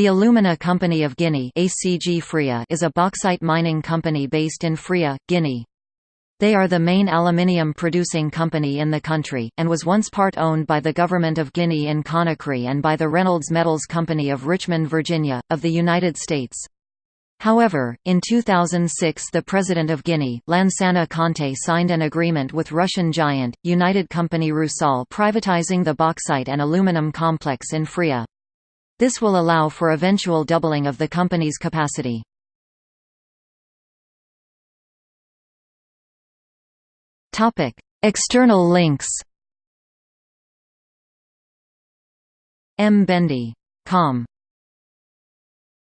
The Alumina Company of Guinea ACG is a bauxite mining company based in Fria, Guinea. They are the main aluminium producing company in the country, and was once part owned by the Government of Guinea in Conakry and by the Reynolds Metals Company of Richmond, Virginia, of the United States. However, in 2006 the President of Guinea, Lansana Conté signed an agreement with Russian giant, United Company Rusal privatizing the bauxite and aluminum complex in Fria. This will allow for eventual doubling of the company's capacity. External links MBendi. Com